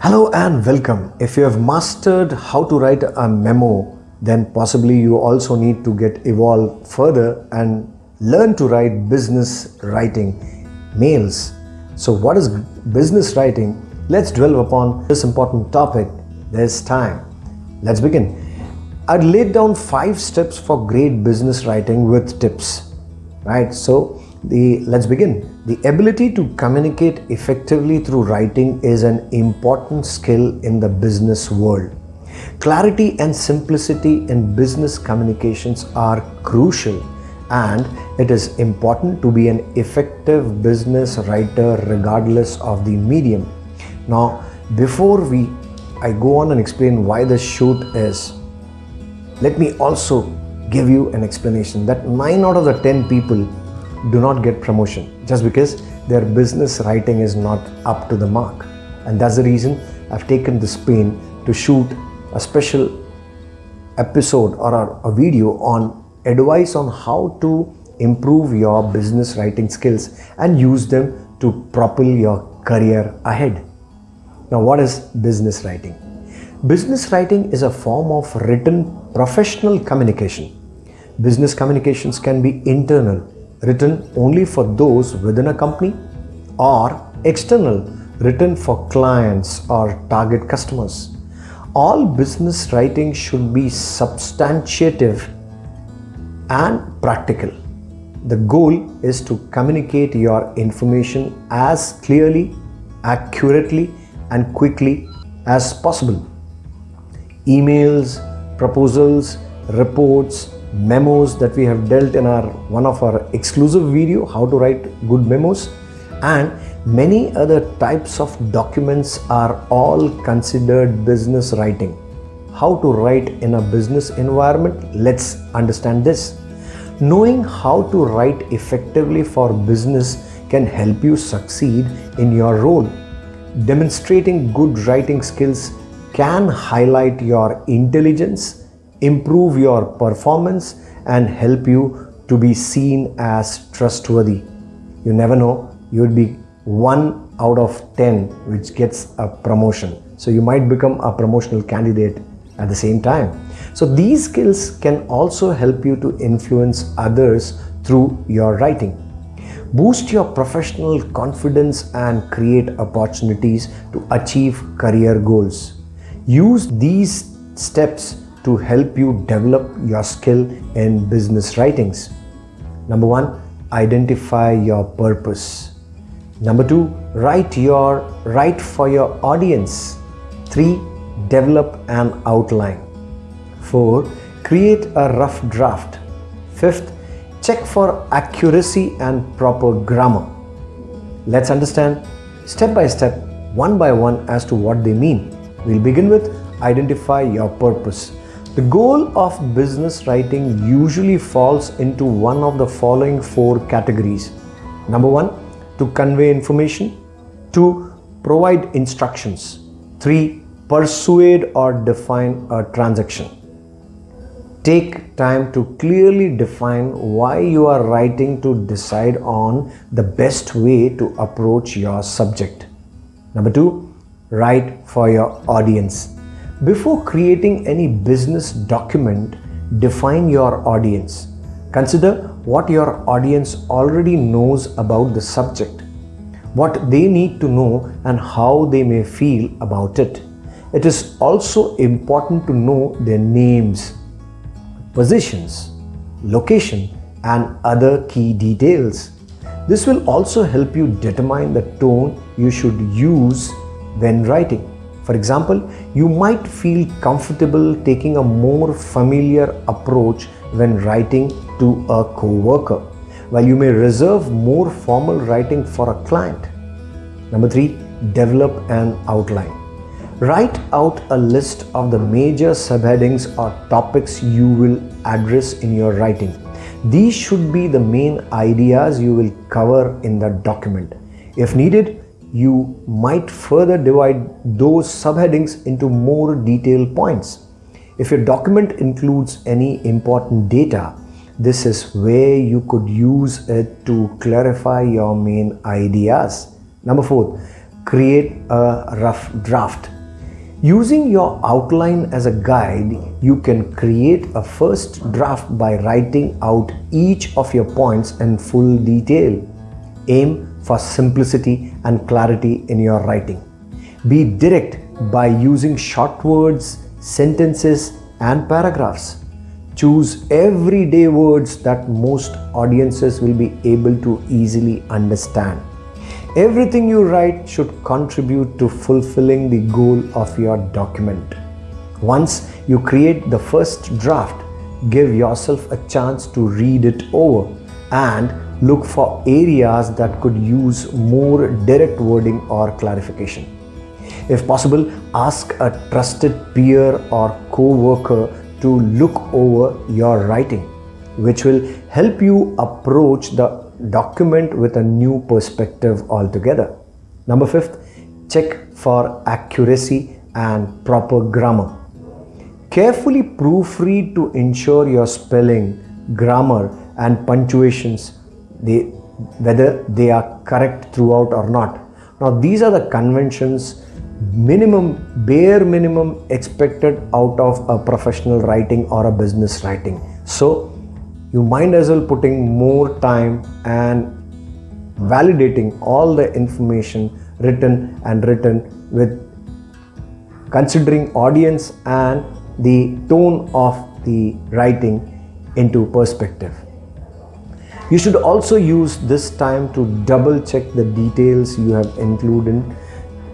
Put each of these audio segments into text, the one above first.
Hello and welcome. If you have mastered how to write a memo, then possibly you also need to get evolved further and learn to write business writing mails. So what is business writing? Let's dwell upon this important topic this time. Let's begin. I'd laid down five steps for great business writing with tips, right? So the let's begin. The ability to communicate effectively through writing is an important skill in the business world. Clarity and simplicity in business communications are crucial and it is important to be an effective business writer regardless of the medium. Now, before we I go on and explain why this shoot is, let me also give you an explanation that 9 out of the 10 people do not get promotion just because their business writing is not up to the mark. And that's the reason I've taken this pain to shoot a special episode or a, video on advice on how to improve your business writing skills and use them to propel your career ahead. Now, what is business writing? Business writing is a form of written professional communication. Business communications can be internal, written only for those within a company, or external, written for clients or target customers. All business writing should be substantive and practical. The goal is to communicate your information as clearly, accurately, and quickly as possible. Emails, proposals, reports, memos that we have dealt in our one of our exclusive video how to write good memos. And many other types of documents are all considered business writing. How to write in a business environment? Let's understand this. Knowing how to write effectively for business can help you succeed in your role. Demonstrating good writing skills can highlight your intelligence improve your performance and help you to be seen as trustworthy. You never know, you would be 1 out of 10 which gets a promotion. So you might become a promotional candidate at the same time. So these skills can also help you to influence others through your writing. Boost your professional confidence and create opportunities to achieve career goals. Use these steps to help you develop your skill in business writings. Number one, identify your purpose. Number two, write your write for your audience. Three, develop an outline. Four, create a rough draft. Fifth, check for accuracy and proper grammar. Let's understand step by step, one by one as to what they mean. We'll begin with identify your purpose. The goal of business writing usually falls into one of the following four categories. Number one, to convey information. Two, provide instructions. Three, persuade or define a transaction. Take time to clearly define why you are writing to decide on the best way to approach your subject. Number two, write for your audience. Before creating any business document, define your audience. Consider what your audience already knows about the subject, what they need to know and how they may feel about it. It is also important to know their names, positions, location and other key details. This will also help you determine the tone you should use when writing. For example, you might feel comfortable taking a more familiar approach when writing to a co-worker, while you may reserve more formal writing for a client. Number three, develop an outline. Write out a list of the major subheadings or topics you will address in your writing. These should be the main ideas you will cover in the document. If needed, you might further divide those subheadings into more detailed points. If your document includes any important data, this is where you could use it to clarify your main ideas. Number four, create a rough draft. Using your outline as a guide, you can create a first draft by writing out each of your points in full detail. Aim for simplicity and clarity in your writing. Be direct by using short words, sentences, and paragraphs. Choose everyday words that most audiences will be able to easily understand. Everything you write should contribute to fulfilling the goal of your document. Once you create the first draft, give yourself a chance to read it over and look for areas that could use more direct wording or clarification. If possible, ask a trusted peer or co-worker to look over your writing, which will help you approach the document with a new perspective altogether. Number fifth, check for accuracy and proper grammar. Carefully proofread to ensure your spelling, grammar and punctuations, they, whether they are correct throughout or not. Now these are the conventions minimum bare minimum expected out of a professional writing or a business writing so you might as well putting more time and validating all the information written and written with considering audience and the tone of the writing into perspective you should also use this time to double check the details you have included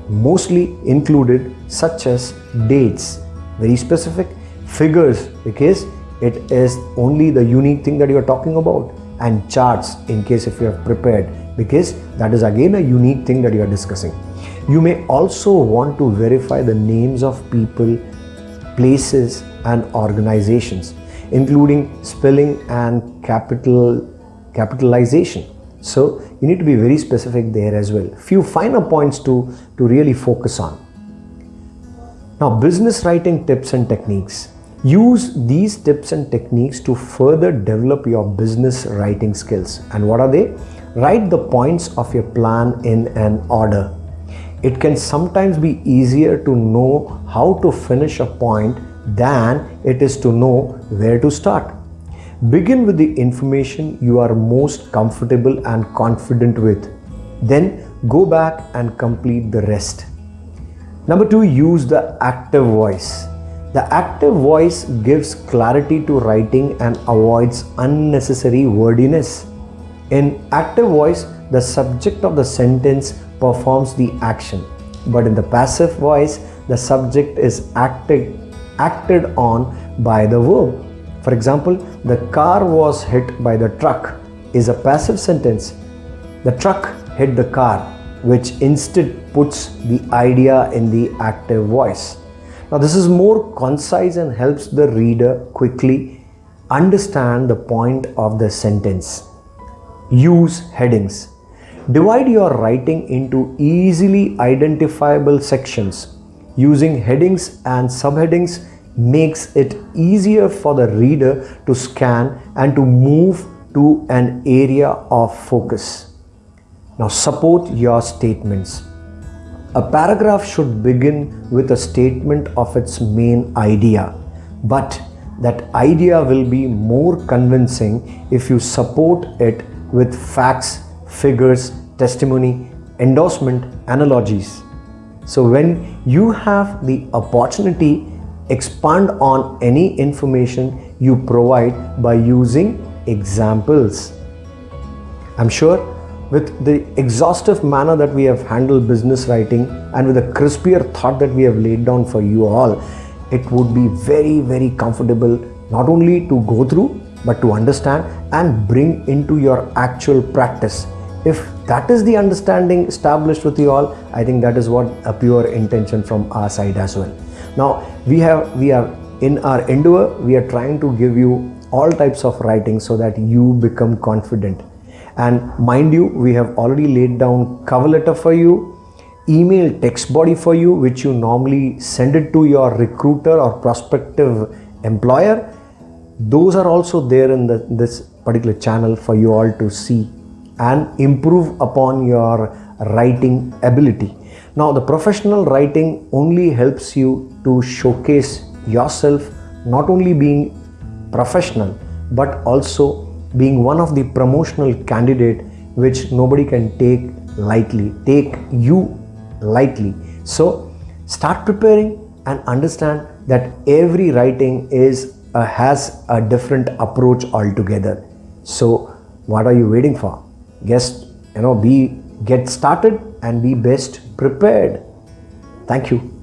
mostly included such as dates. Very specific figures because it is only the unique thing that you are talking about and charts in case if you have prepared because that is again a unique thing that you are discussing. You may also want to verify the names of people places and organizations including spelling and capital capitalization so you need to be very specific there as well. Few finer points to, to really focus on. Now business writing tips and techniques. Use these tips and techniques to further develop your business writing skills. And what are they? Write the points of your plan in an order. It can sometimes be easier to know how to finish a point than it is to know where to start. Begin with the information you are most comfortable and confident with. Then go back and complete the rest. Number two, use the active voice. The active voice gives clarity to writing and avoids unnecessary wordiness. In active voice, the subject of the sentence performs the action. But in the passive voice, the subject is acted, acted on by the verb. For example, the car was hit by the truck is a passive sentence. The truck hit the car, which instead puts the idea in the active voice. Now this is more concise and helps the reader quickly understand the point of the sentence. Use headings. Divide your writing into easily identifiable sections. Using headings and subheadings makes it easier for the reader to scan and to move to an area of focus. Now support your statements. A paragraph should begin with a statement of its main idea, but that idea will be more convincing if you support it with facts, figures, testimony, endorsement, analogies. So when you have the opportunity expand on any information you provide by using examples. I'm sure with the exhaustive manner that we have handled business writing and with a crispier thought that we have laid down for you all, it would be very, very comfortable not only to go through but to understand and bring into your actual practice. If that is the understanding established with you all, I think that is what a pure intention from our side as well. Now we have we are in our endeavor we are trying to give you all types of writing so that you become confident. And mind you we have already laid down cover letter for you email text body for you which you normally send it to your recruiter or prospective employer. Those are also there in the, this particular channel for you all to see and improve upon your writing ability Now, the professional writing only helps you to showcase yourself, not only being professional, but also being one of the promotional candidate which nobody can take lightly, take you lightly. So, start preparing and understand that every writing is uh, has a different approach altogether. So, what are you waiting for? Just you know, be get started and be best prepared. Thank you.